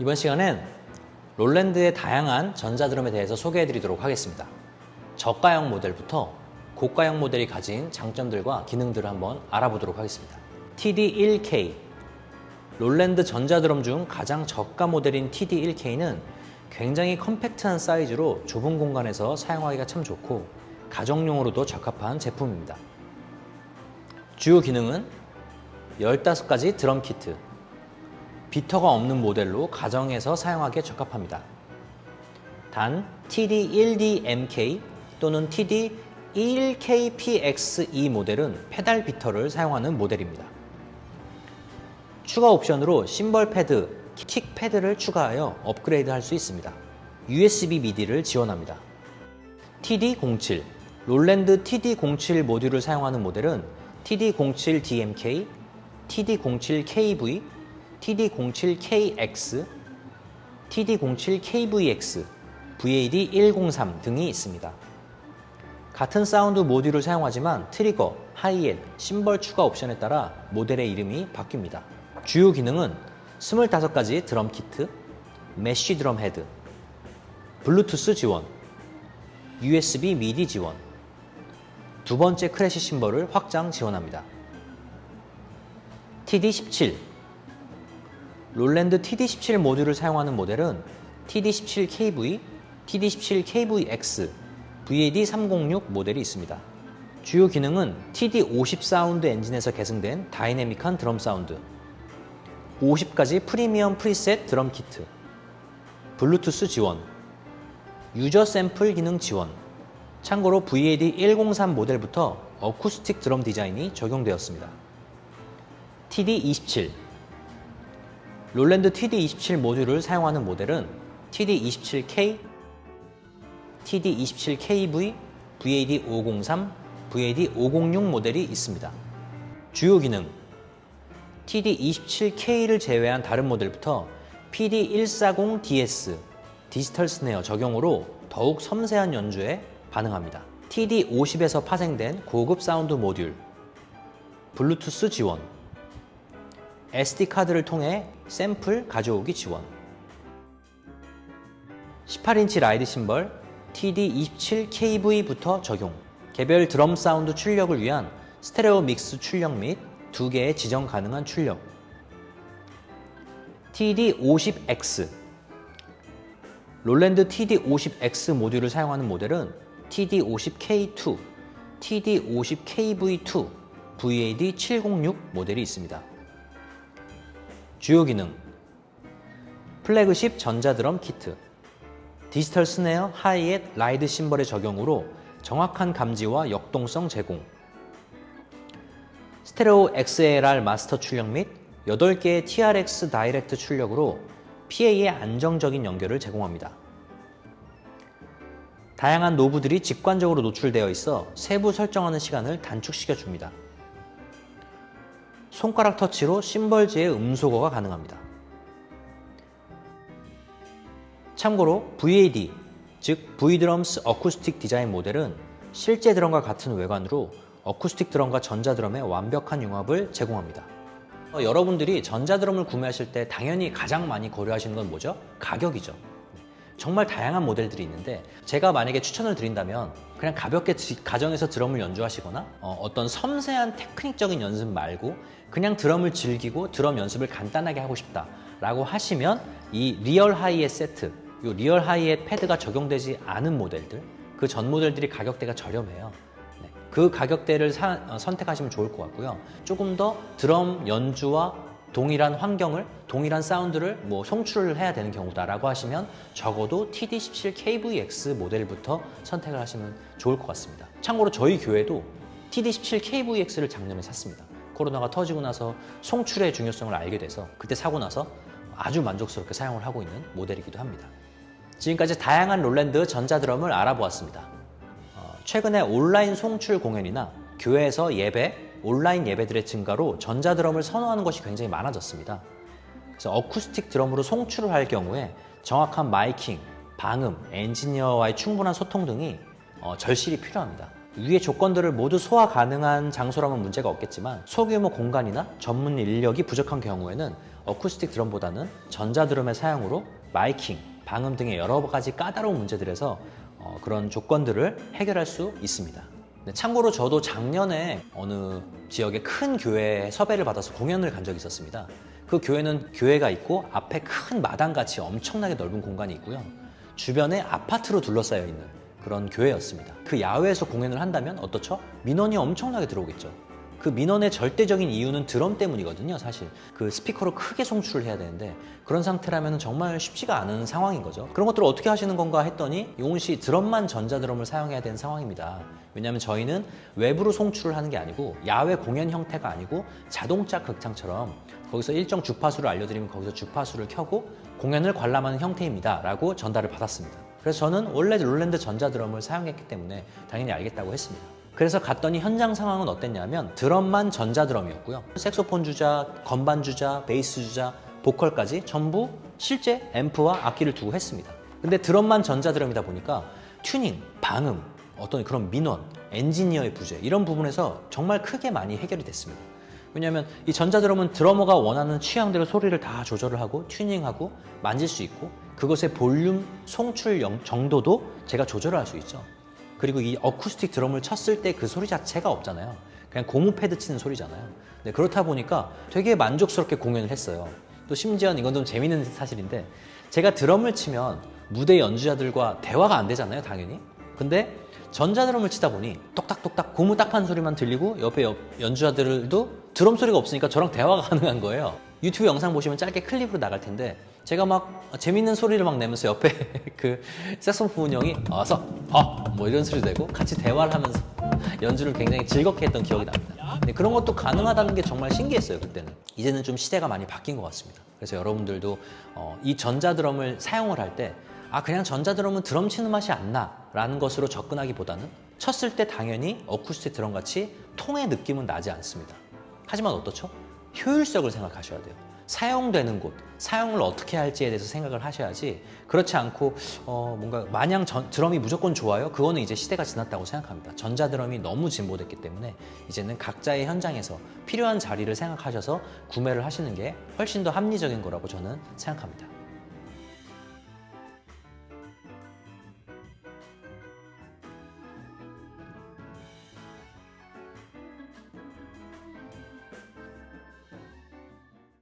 이번 시간엔 롤랜드의 다양한 전자드럼에 대해서 소개해 드리도록 하겠습니다. 저가형 모델부터 고가형 모델이 가진 장점들과 기능들을 한번 알아보도록 하겠습니다. TD1K 롤랜드 전자드럼 중 가장 저가 모델인 TD1K는 굉장히 컴팩트한 사이즈로 좁은 공간에서 사용하기가 참 좋고 가정용으로도 적합한 제품입니다. 주요 기능은 15가지 드럼 키트, beater가 없는 모델로 가정에서 사용하기에 적합합니다. 단 TD1DMK 또는 TD1KPXE 모델은 페달 beater를 사용하는 모델입니다. 추가 옵션으로 심벌 패드, 킥 패드를 추가하여 업그레이드 할 수 있습니다. USB 미디를 지원합니다. TD07 롤랜드 TD07 모듈을 사용하는 모델은 TD07DMK, TD07KV, TD07KX, TD07KVX, VAD103 등이 있습니다. 같은 사운드 모듈을 사용하지만 트리거, 하이햇, 심벌 추가 옵션에 따라 모델의 이름이 바뀝니다. 주요 기능은 25가지 드럼 키트, mesh 드럼 헤드, 블루투스 지원, USB 미디 지원, 두 번째 crash 심벌을 확장 지원합니다. TD17 롤랜드 TD17 모듈을 사용하는 모델은 TD17KV, TD17KVX, VAD306 모델이 있습니다. 주요 기능은 TD50 사운드 엔진에서 계승된 다이내믹한 드럼 사운드, 50가지 프리미엄 preset 드럼 키트, 블루투스 지원, user 샘플 기능 지원, 참고로 VAD103 모델부터 어쿠스틱 드럼 디자인이 적용되었습니다. TD27 롤랜드 TD27 모듈을 사용하는 모델은 TD27K, TD27KV, VAD503, VAD506 모델이 있습니다. 주요 기능 TD27K를 제외한 다른 모델부터 PD140DS 디지털 snare 적용으로 더욱 섬세한 연주에 반응합니다. TD50에서 파생된 고급 사운드 모듈, 블루투스 지원, SD카드를 통해 샘플 가져오기 지원. 18인치 ride 심벌 TD27KV부터 적용. 개별 드럼 사운드 출력을 위한 스테레오 mix 출력 및두 개의 지정 가능한 출력. TD50X 롤랜드 TD50X 모듈을 사용하는 모델은 TD50K2, TD50KV2, VAD706 모델이 있습니다. 주요 기능 플래그십 전자드럼 키트 디지털 snare hi-hat ride 심벌의 적용으로 정확한 감지와 역동성 제공 스테레오 XLR 마스터 출력 및 8개의 TRS direct 출력으로 PA의 안정적인 연결을 제공합니다. 다양한 knob들이 직관적으로 노출되어 있어 세부 설정하는 시간을 단축시켜 줍니다. 손가락 터치로 심벌즈의 음소거가 가능합니다. 참고로 VAD, 즉 V드럼스 어쿠스틱 디자인 모델은 실제 드럼과 같은 외관으로 어쿠스틱 드럼과 전자드럼의 완벽한 융합을 제공합니다. 어, 여러분들이 전자드럼을 구매하실 때 당연히 가장 많이 고려하시는 건 뭐죠? 가격이죠. 정말 다양한 모델들이 있는데 제가 만약에 추천을 드린다면 그냥 가볍게 가정에서 드럼을 연주하시거나 어, 떤 섬세한 테크닉적인 연습 말고 그냥 드럼을 즐기고 드럼 연습을 간단하게 하고 싶다 라고 하시면 이 real hi-hat 세트 이 real hi-hat 패드가 적용되지 않은 모델들 그 전 모델들이 가격대가 저렴해요. 네, 그 가격대를 사, 어, 선택하시면 좋을 것 같고요. 조금 더 드럼 연주와 동일한 환경을 동일한 사운드를 뭐 송출을 해야 되는 경우다라고 하시면 적어도 TD17KVX 모델부터 선택을 하시면 좋을 것 같습니다. 참고로 저희 교회도 TD17KVX를 작년에 샀습니다. 코로나가 터지고 나서 송출의 중요성을 알게 돼서 그때 사고 나서 아주 만족스럽게 사용을 하고 있는 모델이기도 합니다. 지금까지 다양한 롤랜드 전자드럼을 알아보았습니다. 어, 최근에 온라인 송출 공연이나 교회에서 예배, 온라인 예배들의 증가로 전자드럼을 선호하는 것이 굉장히 많아졌습니다. 그래서 어쿠스틱 드럼으로 송출을 할 경우에 정확한 miking, 방음, 엔지니어와의 충분한 소통 등이 어, 절실히 필요합니다. 위의 조건들을 모두 소화 가능한 장소라면 문제가 없겠지만 소규모 공간이나 전문 인력이 부족한 경우에는 어쿠스틱 드럼보다는 전자드럼의 사용으로 마이킹, 방음 등의 여러 가지 까다로운 문제들에서 어, 그런 조건들을 해결할 수 있습니다. 네, 참고로 저도 작년에 어느 지역의 큰 교회에 섭외를 받아서 공연을 간 적이 있었습니다. 그 교회는 교회가 있고 앞에 큰 마당같이 엄청나게 넓은 공간이 있고요. 주변에 아파트로 둘러싸여 있는 그런 교회였습니다. 그 야외에서 공연을 한다면 어떻죠? 민원이 엄청나게 들어오겠죠. 그 민원의 절대적인 이유는 드럼 때문이거든요, 사실. 그 스피커로 크게 송출을 해야 되는데 그런 상태라면 정말 쉽지가 않은 상황인 거죠. 그런 것들을 어떻게 하시는 건가 했더니 용훈 씨 드럼만 전자드럼을 사용해야 되는 상황입니다. 왜냐하면 저희는 외부로 송출을 하는 게 아니고 야외 공연 형태가 아니고 자동차 극장처럼 거기서 일정 주파수를 알려드리면 거기서 주파수를 켜고 공연을 관람하는 형태입니다. 라고 전달을 받았습니다. 그래서 저는 원래 롤랜드 전자드럼을 사용했기 때문에 당연히 알겠다고 했습니다. 그래서 갔더니 현장 상황은 어땠냐면 드럼만 전자드럼이었고요. 색소폰 주자, 건반 주자, 베이스 주자, 보컬까지 전부 실제 앰프와 악기를 두고 했습니다. 근데 드럼만 전자드럼이다 보니까 튜닝, 방음, 어떤 그런 민원, 엔지니어의 부재 이런 부분에서 정말 크게 많이 해결이 됐습니다. 왜냐하면 이 전자드럼은 드러머가 원하는 취향대로 소리를 다 조절을 하고 튜닝하고 만질 수 있고 그것의 볼륨, 송출 영- 정도도 제가 조절을 할 수 있죠. 그리고 이 어쿠스틱 드럼을 쳤을 때 그 소리 자체가 없잖아요. 그냥 고무 패드 치는 소리잖아요. 네, 그렇다 보니까 되게 만족스럽게 공연을 했어요. 또 심지어 이건 좀 재밌는 사실인데 제가 드럼을 치면 무대 연주자들과 대화가 안 되잖아요, 당연히. 근데 전자드럼을 치다 보니 똑딱똑딱 고무 딱판 소리만 들리고 옆에 옆- 연주자들도 드럼 소리가 없으니까 저랑 대화가 가능한 거예요. 유튜브 영상 보시면 짧게 클립으로 나갈 텐데 제가 막 재밌는 소리를 막 내면서 옆에 그 색소폰 형이 어서 어뭐 이런 소리 내고 같이 대화를 하면서 연주를 굉장히 즐겁게 했던 기억이 납니다. 근데 그런 것도 가능하다는 게 정말 신기했어요 그때는. 이제는 좀 시대가 많이 바뀐 것 같습니다. 그래서 여러분들도 어, 이 전자드럼을 사용을 할 때 아 그냥 전자드럼은 드럼 치는 맛이 안 나 라는 것으로 접근하기보다는 쳤을 때 당연히 어쿠스틱 드럼 같이 통의 느낌은 나지 않습니다. 하지만 어떻죠? 효율성을 생각하셔야 돼요. 사용되는 곳, 사용을 어떻게 할지에 대해서 생각을 하셔야지 그렇지 않고 어, 뭔가 마냥 전- 드럼이 무조건 좋아요? 그거는 이제 시대가 지났다고 생각합니다. 전자드럼이 너무 진보됐기 때문에 이제는 각자의 현장에서 필요한 자리를 생각하셔서 구매를 하시는 게 훨씬 더 합리적인 거라고 저는 생각합니다.